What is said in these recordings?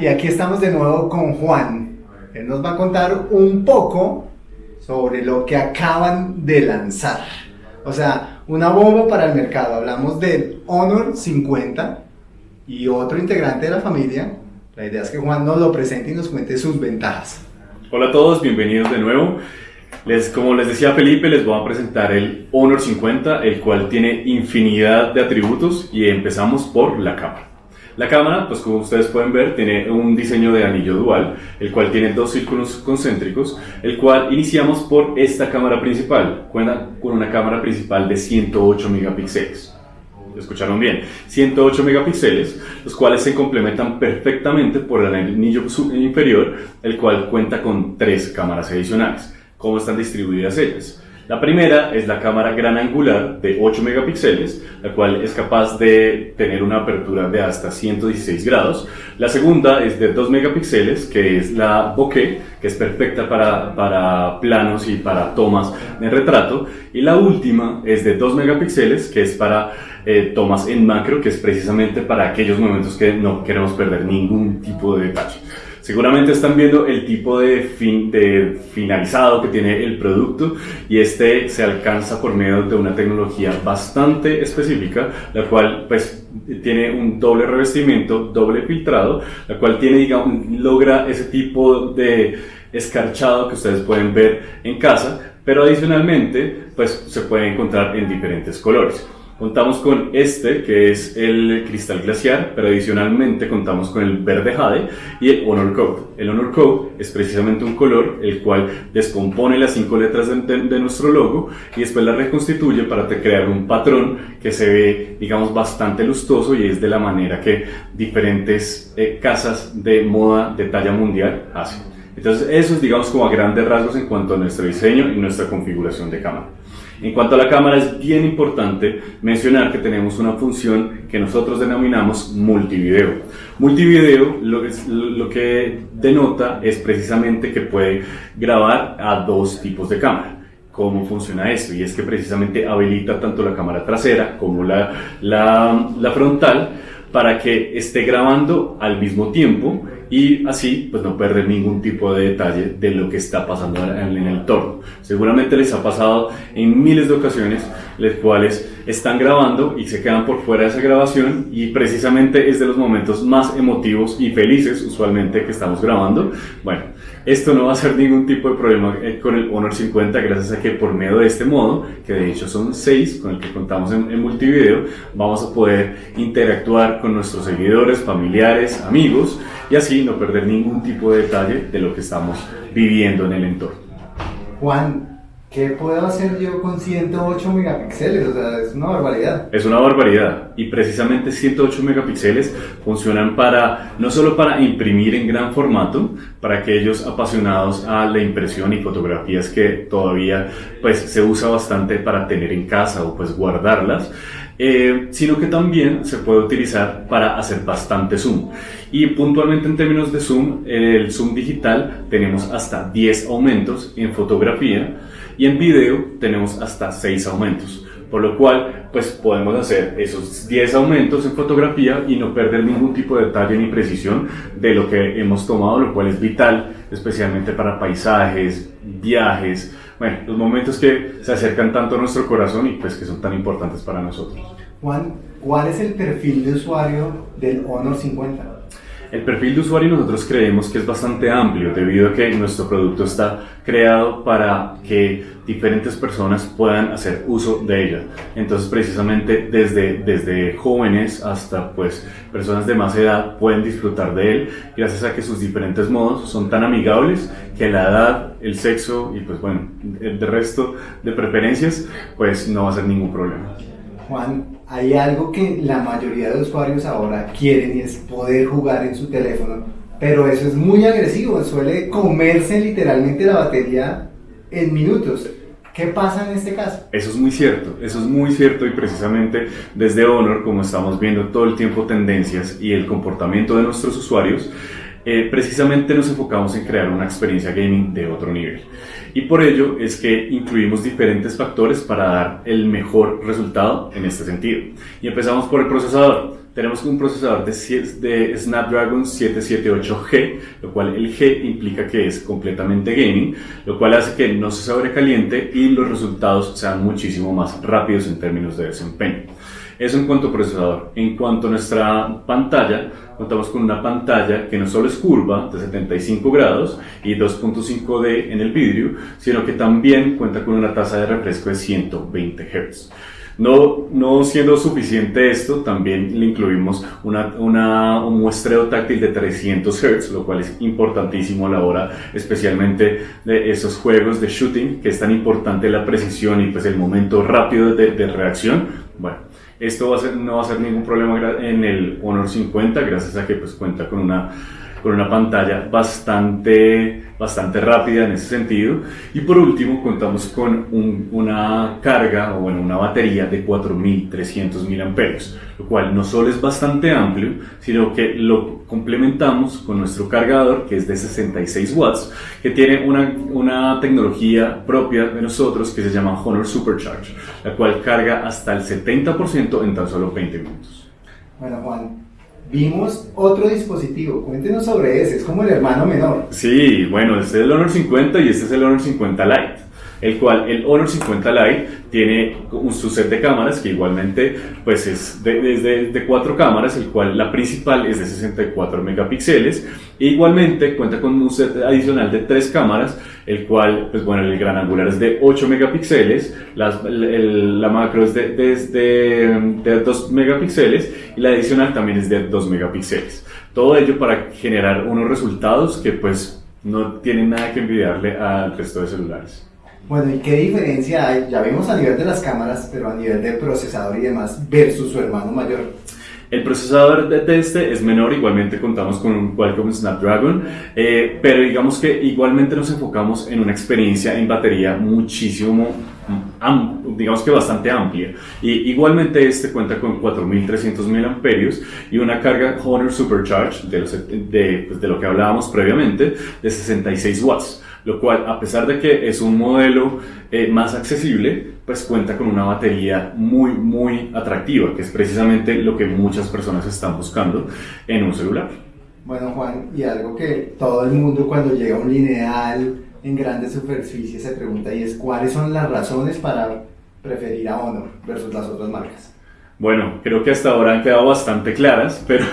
Y aquí estamos de nuevo con Juan. Él nos va a contar un poco sobre lo que acaban de lanzar. O sea, una bomba para el mercado. Hablamos del Honor 50 y otro integrante de la familia. La idea es que Juan nos lo presente y nos cuente sus ventajas. Hola a todos, bienvenidos de nuevo. Les, como les decía Felipe, les voy a presentar el Honor 50, el cual tiene infinidad de atributos y empezamos por la cámara. La cámara, pues como ustedes pueden ver, tiene un diseño de anillo dual, el cual tiene dos círculos concéntricos, el cual iniciamos por esta cámara principal, cuenta con una cámara principal de 108 megapíxeles. ¿Lo escucharon bien? 108 megapíxeles, los cuales se complementan perfectamente por el anillo inferior, el cual cuenta con tres cámaras adicionales. ¿Cómo están distribuidas ellas? La primera es la cámara gran angular de 8 megapíxeles, la cual es capaz de tener una apertura de hasta 116 grados. La segunda es de 2 megapíxeles, que es la bokeh, que es perfecta para, para planos y para tomas de retrato. Y la última es de 2 megapíxeles, que es para eh, tomas en macro, que es precisamente para aquellos momentos que no queremos perder ningún tipo de detalle. Seguramente están viendo el tipo de, fin, de finalizado que tiene el producto y este se alcanza por medio de una tecnología bastante específica, la cual pues tiene un doble revestimiento, doble filtrado, la cual tiene, digamos, logra ese tipo de escarchado que ustedes pueden ver en casa, pero adicionalmente pues se puede encontrar en diferentes colores. Contamos con este, que es el cristal glaciar, pero adicionalmente contamos con el verde jade y el Honor Code. El Honor Code es precisamente un color el cual descompone las cinco letras de, nuestro logo y después la reconstituye para crear un patrón que se ve, digamos, bastante lustoso y es de la manera que diferentes eh, casas de moda de talla mundial hacen. Entonces, eso es, digamos, como a grandes rasgos en cuanto a nuestro diseño y nuestra configuración de cámara. En cuanto a la cámara, es bien importante mencionar que tenemos una función que nosotros denominamos multivideo. Multivideo lo que, denota es precisamente que puede grabar a dos tipos de cámara cómo funciona esto y es que precisamente habilita tanto la cámara trasera como la, frontal para que esté grabando al mismo tiempo y así pues no perder ningún tipo de detalle de lo que está pasando en el entorno. Seguramente les ha pasado en miles de ocasiones las cuales están grabando y se quedan por fuera de esa grabación y precisamente es de los momentos más emotivos y felices usualmente que estamos grabando. Bueno, esto no va a ser ningún tipo de problema eh, con el Honor 50 gracias a que por medio de este modo, que de hecho son 6 con el que contamos en, en multivideo, vamos a poder interactuar con nuestros seguidores, familiares, amigos y así no perder ningún tipo de detalle de lo que estamos viviendo en el entorno. Juan, ¿Qué puedo hacer yo con 108 megapíxeles? O sea, es una barbaridad. Es una barbaridad. Y precisamente 108 megapíxeles funcionan para, no solo para imprimir en gran formato, para aquellos apasionados a la impresión y fotografías que todavía pues, se usa bastante para tener en casa o pues guardarlas, eh, sino que también se puede utilizar para hacer bastante zoom. Y puntualmente en términos de zoom, el zoom digital tenemos hasta 10 aumentos en fotografía y en video tenemos hasta 6 aumentos. Por lo cual, pues podemos hacer esos 10 aumentos en fotografía y no perder ningún tipo de detalle ni precisión de lo que hemos tomado, lo cual es vital, especialmente para paisajes, viajes, bueno, los momentos que se acercan tanto a nuestro corazón y pues que son tan importantes para nosotros. Juan, ¿cuál es el perfil de usuario del Honor 50? El perfil de usuario nosotros creemos que es bastante amplio debido a que nuestro producto está creado para que diferentes personas puedan hacer uso de ella. Entonces precisamente desde, desde jóvenes hasta pues personas de más edad pueden disfrutar de él gracias a que sus diferentes modos son tan amigables que la edad, el sexo y pues bueno, el resto de preferencias pues no va a ser ningún problema. Juan, hay algo que la mayoría de usuarios ahora quieren y es poder jugar en su teléfono, pero eso es muy agresivo, suele comerse literalmente la batería en minutos. ¿Qué pasa en este caso? Eso es muy cierto, eso es muy cierto y precisamente desde Honor, como estamos viendo todo el tiempo tendencias y el comportamiento de nuestros usuarios, eh, precisamente nos enfocamos en crear una experiencia gaming de otro nivel. Y por ello es que incluimos diferentes factores para dar el mejor resultado en este sentido. Y empezamos por el procesador. Tenemos un procesador de, de, Snapdragon 778G, lo cual el G implica que es completamente gaming, lo cual hace que no se sobrecaliente y los resultados sean muchísimo más rápidos en términos de desempeño. Eso en cuanto a procesador. En cuanto a nuestra pantalla, contamos con una pantalla que no solo es curva de 75 grados y 2.5D en el vidrio, sino que también cuenta con una tasa de refresco de 120 Hz. No, no siendo suficiente esto, también le incluimos una, una, un muestreo táctil de 300 Hz, lo cual es importantísimo a la hora, especialmente de esos juegos de shooting, que es tan importante la precisión y pues el momento rápido de, reacción. Bueno, esto no va a ser ningún problema en el Honor 50, gracias a que pues cuenta con una con una pantalla bastante, bastante rápida en ese sentido. Y por último, contamos con una carga o bueno, una batería de 4300 mAh, lo cual no solo es bastante amplio, sino que lo complementamos con nuestro cargador que es de 66 watts, que tiene una, una tecnología propia de nosotros que se llama Honor Supercharge, la cual carga hasta el 70% en tan solo 20 minutos. Bueno, Juan, vimos otro dispositivo. Cuéntenos sobre ese, es como el hermano menor. Sí, bueno, este es el Honor 50 y este es el Honor 50 Lite el cual el Honor 50 Lite tiene un, su set de cámaras que igualmente pues es de, de, cuatro cámaras, el cual la principal es de 64 megapíxeles e igualmente cuenta con un set adicional de tres cámaras, el cual pues bueno, el gran angular es de 8 megapíxeles, la macro es de, de, de 2 megapíxeles y la adicional también es de 2 megapíxeles. Todo ello para generar unos resultados que pues no tienen nada que envidiarle al resto de celulares. Bueno, ¿y qué diferencia hay? Ya vimos a nivel de las cámaras, pero a nivel de procesador y demás, versus su hermano mayor. El procesador de este es menor, igualmente contamos con un Qualcomm Snapdragon, eh, pero digamos que igualmente nos enfocamos en una experiencia en batería muchísimo, digamos que bastante amplia. Y igualmente este cuenta con 4300 mAh y una carga Honor Supercharge, de, de, pues, de lo que hablábamos previamente, de 66 watts lo cual a pesar de que es un modelo eh, más accesible, pues cuenta con una batería muy, muy atractiva, que es precisamente lo que muchas personas están buscando en un celular. Bueno, Juan, y algo que todo el mundo cuando llega a un lineal en grandes superficies se pregunta y es cuáles son las razones para preferir a Honor versus las otras marcas. Bueno, creo que hasta ahora han quedado bastante claras, pero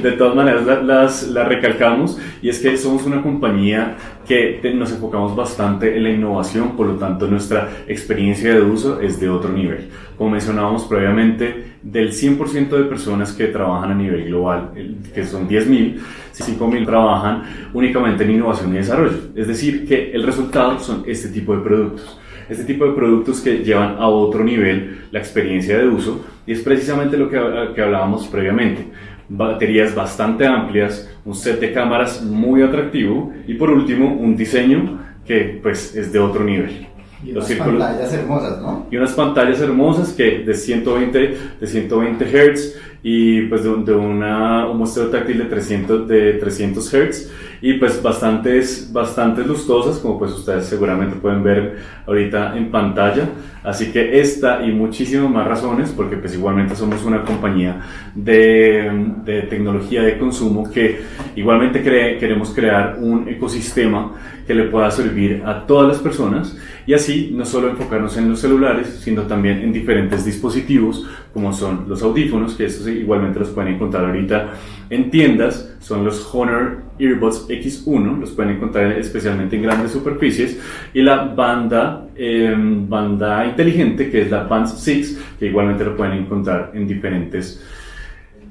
de todas maneras las, las, recalcamos y es que somos una compañía que nos enfocamos bastante en la innovación, por lo tanto nuestra experiencia de uso es de otro nivel. Como mencionábamos previamente, del 100% de personas que trabajan a nivel global, que son 10.000, 5.000 trabajan únicamente en innovación y desarrollo. Es decir, que el resultado son este tipo de productos este tipo de productos que llevan a otro nivel la experiencia de uso y es precisamente lo que, que hablábamos previamente. Baterías bastante amplias, un set de cámaras muy atractivo y por último un diseño que pues es de otro nivel. Y unas pantallas hermosas, ¿no? Y unas pantallas hermosas que de 120, de 120 Hz y pues de, una, un muestreo táctil de 300, de 300 Hz y pues bastantes, bastantes lustosas como pues ustedes seguramente pueden ver ahorita en pantalla así que esta y muchísimas más razones porque pues igualmente somos una compañía de, de tecnología de consumo que igualmente queremos crear un ecosistema que le pueda servir a todas las personas y así no solo enfocarnos en los celulares sino también en diferentes dispositivos como son los audífonos que estos igualmente los pueden encontrar ahorita en tiendas son los Honor Earbuds X1, los pueden encontrar especialmente en grandes superficies, y la banda, em, banda inteligente, que es la Band 6, que igualmente lo pueden encontrar en diferentes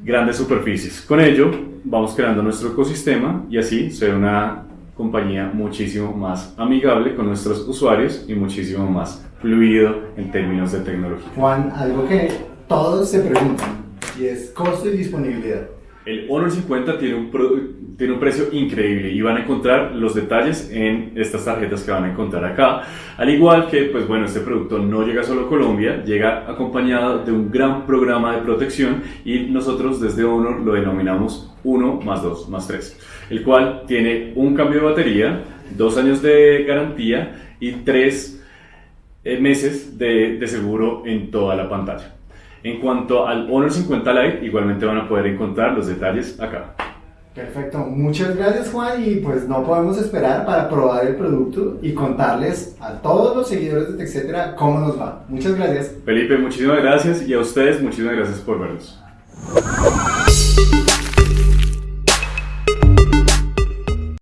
grandes superficies. Con ello, vamos creando nuestro ecosistema y así ser una compañía muchísimo más amigable con nuestros usuarios y muchísimo más fluido en términos de tecnología. Juan, algo que todos se preguntan y es costo y disponibilidad. El Honor 50 tiene un, tiene un precio increíble y van a encontrar los detalles en estas tarjetas que van a encontrar acá. Al igual que, pues bueno, este producto no llega solo a Colombia, llega acompañado de un gran programa de protección y nosotros desde Honor lo denominamos 1 más 2 más 3, el cual tiene un cambio de batería, dos años de garantía y tres eh, meses de, de seguro en toda la pantalla. En cuanto al Honor 50 Lite, igualmente van a poder encontrar los detalles acá. Perfecto, muchas gracias Juan y pues no podemos esperar para probar el producto y contarles a todos los seguidores de TechCetera cómo nos va. Muchas gracias. Felipe, muchísimas gracias y a ustedes muchísimas gracias por vernos.